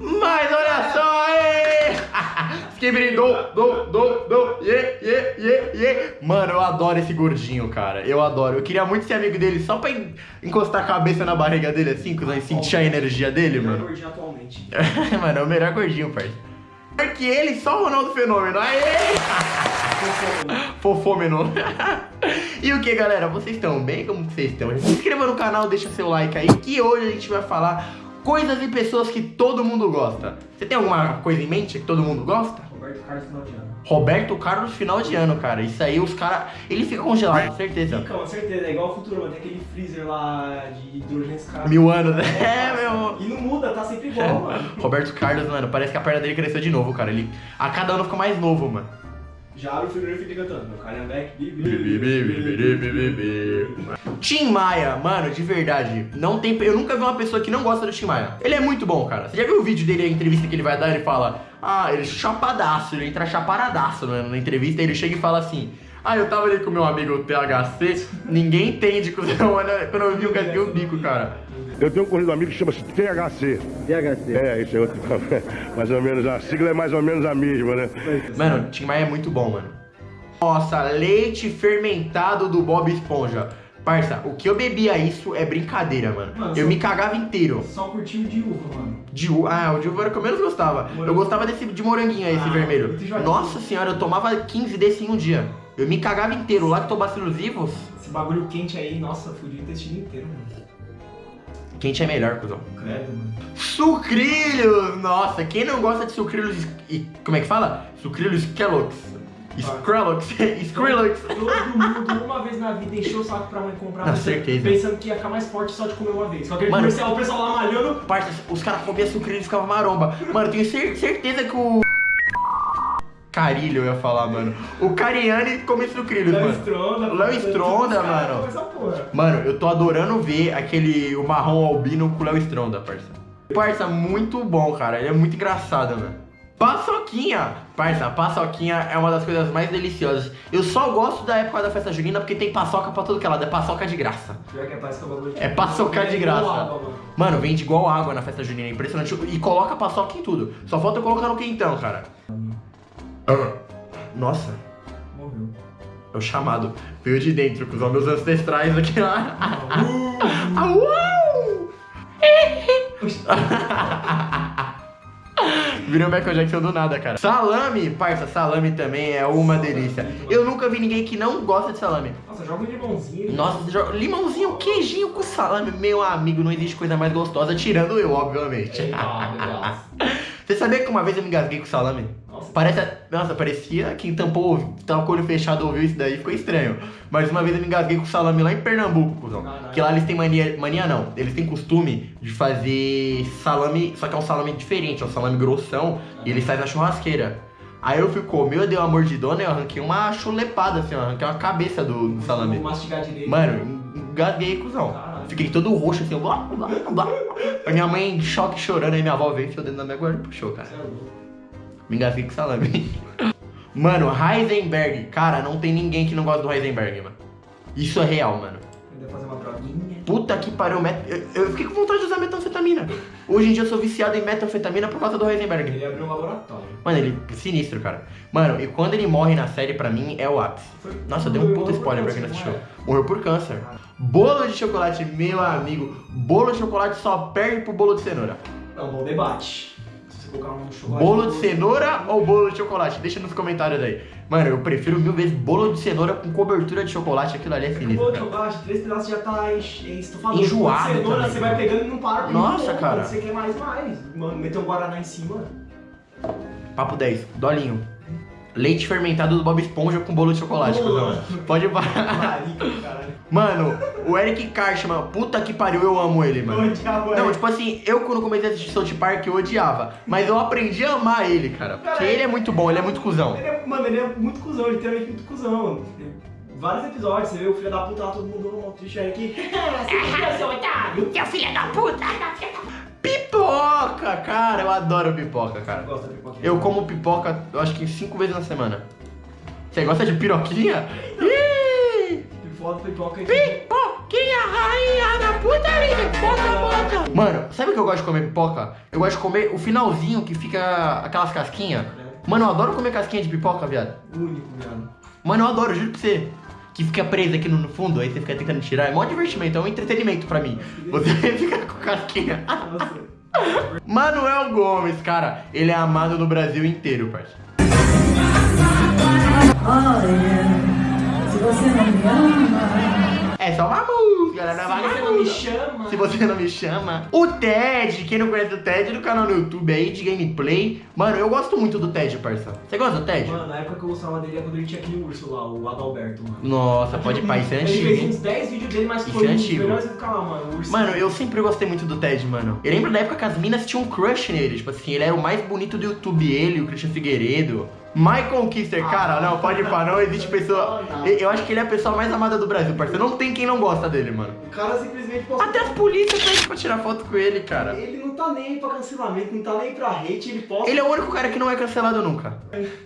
Mas olha só, ê! Skibidi do, do, do, do, ye, ye, ye, ye. Mano, eu adoro esse gordinho, cara. Eu adoro. Eu queria muito ser amigo dele só pra en- encostar a cabeça na barriga dele assim, quando eu sentir a energia dele, Melhor mano. gordinho atualmente. mano, é o melhor gordinho, parceiro. Melhor que ele, só o Ronaldo Fenômeno. Aê! Fofômeno. e o que, galera? Vocês estão bem? Como que vocês estão? Se inscreva no canal, deixa seu like aí, que hoje a gente vai falar coisas e pessoas que todo mundo gosta. Você tem alguma coisa em mente que todo mundo gosta? Roberto Carlos final de ano. Roberto Carlos final de ano, cara. Isso aí os caras. Ele fica congelado, certeza. Fica, com certeza, é igual o futuro, mano. Tem aquele freezer lá de hidrogênio cara. Mil anos, né? É, nossa. meu. E não muda, tá sempre igual, mano. Roberto Carlos, mano, parece que a perna dele cresceu de novo, cara. Ele a cada ano fica mais novo, mano. Já abre o frigorífico e fica cantando. Meu Calhambeck, Tim Maia, mano, de verdade, não tem. Eu nunca vi uma pessoa que não gosta do Tim Maia. Ele é muito bom, cara. Você já viu o vídeo dele, a entrevista que ele vai dar? Ele fala, ah, ele é chapadaço, ele entra chaparadaço né, na entrevista. Ele chega e fala assim. Ah, eu tava ali com meu amigo THC, ninguém entende cuzão. Olha, quando eu vi o casquei o bico, cara. Eu tenho um corrido amigo que chama-se THC. THC. É, isso é outro. mais ou menos, a sigla é mais ou menos a mesma, né? Mano, Tim Maia é muito bom, mano. Nossa, leite fermentado do Bob Esponja. Parça, o que eu bebia isso é brincadeira, mano. Mano, eu só- me cagava inteiro. Só curtiu de uva, mano. De uva. Ah, o de uva era o que eu menos gostava. Eu Morango. gostava desse de moranguinho aí, esse Ah, vermelho. muito enjoativo. Nossa senhora, eu tomava 15 desse em um dia. Eu me cagava inteiro. Lactobacilos vivos, Esse bagulho quente aí, nossa, fudiu o intestino inteiro, mano. quente é melhor, cuzão. Credo, mano. Sucrilhos! Nossa, quem não gosta de sucrilhos e como é que fala? Sucrilhos Kellogg's. Skrillex, Skrillex. Todo mundo uma vez na vida encheu o saco pra mãe comprar. Com certeza. Pensando que ia ficar mais forte só de comer uma vez. Só aquele Mano. comercial, o pessoal lá malhando. Parça, os caras comiam sucrilhos e ficavam maromba. Mano, eu tenho cer- certeza que o. Carilho eu ia falar, mano. O Cariani come sucrilhos, Léo mano. Stronda. Léo Stronda, mano. Mano, eu tô adorando ver aquele o marrom albino com o Léo Stronda, parça. Parça, muito bom, cara. Ele é muito engraçado, mano. Paçoquinha! Parça, paçoquinha é uma das coisas mais deliciosas. Eu só gosto da época da festa junina porque tem paçoca pra todo que é lado. É paçoca de graça. Pior que é que é. É paçoca de É graça. mano. Vende igual água na festa junina. É impressionante. E coloca paçoca em tudo. Só falta eu colocar no quentão, cara. Nossa, Morreu. é o chamado. Veio de dentro, com os meus ancestrais aqui lá. Uh, Au! Virou Michael Jackson do nada, cara. Salame, parça, salame também é uma delícia. Eu nunca vi ninguém que não gosta de salame. Nossa, joga um limãozinho. Nossa, você joga limãozinho, queijinho com salame, meu amigo, não existe coisa mais gostosa, tirando eu, obviamente. Meu Deus. Você sabia que uma vez eu me engasguei com salame? Parece, nossa, parecia quem tampou, tava com o olho fechado ouviu isso daí, ficou estranho. Mas uma vez eu me engasguei com salame lá em Pernambuco, cuzão. Caralho. Porque lá eles têm mania, mania não, eles têm costume de fazer salame, só que é um salame diferente, é um salame grossão, e eles fazem na churrasqueira. Aí eu fui comer, eu dei uma mordidona e eu arranquei uma chulepada, assim, ó, arranquei uma cabeça do, do salame. Vou mastigar direito. Mano, engasguei, cuzão. Caralho. Fiquei todo roxo, assim, blá, blá, blá. A minha mãe em choque chorando, aí minha avó veio, enfiou dentro da minha guarda e puxou, cara. Você é louco. Me engasguei com salame. Mano, Heisenberg. Cara, não tem ninguém que não gosta do Heisenberg, mano. Isso é real, mano. Ainda fazer uma droguinha. Puta que pariu. Met... Eu, eu fiquei com vontade de usar metanfetamina. Hoje em dia eu sou viciado em metanfetamina por causa do Heisenberg. Ele abriu um laboratório. Mano, ele é sinistro, cara. Mano, e quando ele morre na série, pra mim, é o ápice. Foi- Nossa, deu um puta spoiler pra quem não assistiu. Morreu por câncer. Bolo de chocolate, meu amigo. Bolo de chocolate só perde pro bolo de cenoura. É um bom debate. Um. Bolo de cenoura ou bolo de chocolate? Deixa nos comentários aí. Mano, eu prefiro mil vezes bolo de cenoura com cobertura de chocolate. Aquilo ali é O sinistro, bolo de chocolate, três pedaços já tá estufado. Enjoado Cenoura, também. você vai pegando e não para. Nossa, cara. Você quer mais, mais. Mano, meter um Guaraná em cima. Papo 10, dolinho. Leite fermentado do Bob Esponja com bolo de chocolate. Pode parar. Marica. Mano, o Eric Karchman, puta que pariu, eu amo ele, Eu mano. odiava Não, ele. tipo assim, eu quando comecei a assistir South Park eu odiava. Mas eu aprendi a amar ele, cara. Porque Cara, ele é muito bom, ele é muito cuzão. Ele é, mano, ele é muito cuzão, literalmente muito cuzão. Vários episódios, você vê o filho da puta lá, todo mundo no triste aí que. seu otário! Seu filho da puta! Pipoca, cara, eu adoro pipoca, cara. Gosta de pipoquinha? Eu como pipoca, eu acho que cinco vezes na semana. Você gosta de piroquinha? Ih! Foda pipoca e! Pipoquinha, rainha da putaria. Bota, bota. Mano, sabe o que eu gosto de comer pipoca? Eu gosto de comer o finalzinho que fica aquelas casquinhas. Mano, eu adoro comer casquinha de pipoca, viado. Único, viado. Mano, eu adoro, juro pra você. Que fica presa aqui no, fundo, aí você fica tentando tirar. É mó divertimento, é um entretenimento pra mim. Você fica com casquinha. Nossa. Manuel Gomes, cara, ele é amado no Brasil inteiro, parceiro. Olha, se você não me ama. É só uma música, né? Se você não me chama. Se você não me chama. O Ted, quem não conhece o Ted, do canal no YouTube aí de gameplay. Mano, eu gosto muito do Ted, parça. Você gosta do Ted? Mano, na época que eu gostava dele é quando ele tinha aquele urso lá, o Adalberto, mano. Nossa, pode ir pra isso é Ele fez antigo. uns 10 vídeos dele, mas Isso foi é um dos antigo. melhores do canal, mano. O urso. Mano, eu sempre gostei muito do Ted, mano. Eu lembro da época que as minas tinham um crush nele. Tipo assim, ele era o mais bonito do YouTube, ele, o Christian Figueiredo. Michael Kister, cara, não, pode ir pra não, existe pessoa. Eu acho que ele é a pessoa mais amada do Brasil, parceiro. Não tem quem não gosta dele, mano. O cara simplesmente postou. Até as polícias pedem pra tirar foto com ele, cara. Ele não tá nem aí pra cancelamento, não tá nem pra hate, ele posta. Ele é o único cara que não é cancelado nunca.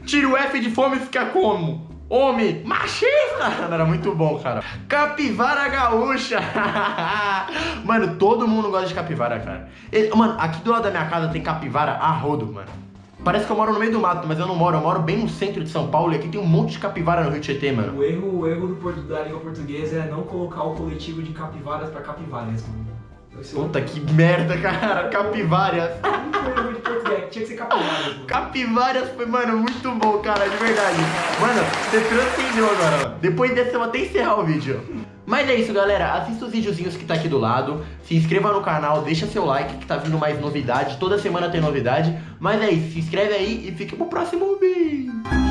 Tira o F de fome e fica como? Homem machista! Era muito bom, cara. Capivara gaúcha! mano, todo mundo gosta de capivara, cara. Mano, aqui do lado da minha casa tem capivara a rodo, mano. Parece que eu moro no meio do mato, mas eu não moro. Eu moro bem no centro de São Paulo e aqui tem um monte de capivara no Rio Tietê, mano. O erro, o erro do, da língua portuguesa é não colocar o coletivo de capivaras pra capivaras, mano. Puta que merda, cara. Capivárias. tinha que ser capivaras, mano. Capivárias foi, mano, muito bom, cara, de verdade. Mano, você transcendeu agora, mano. Depois dessa eu vou até encerrar o vídeo. Mas é isso, galera. Assista os videozinhos que tá aqui do lado. Se inscreva no canal, deixa seu like que tá vindo mais novidade. Toda semana tem novidade. Mas é isso, se inscreve aí e fique pro próximo vídeo.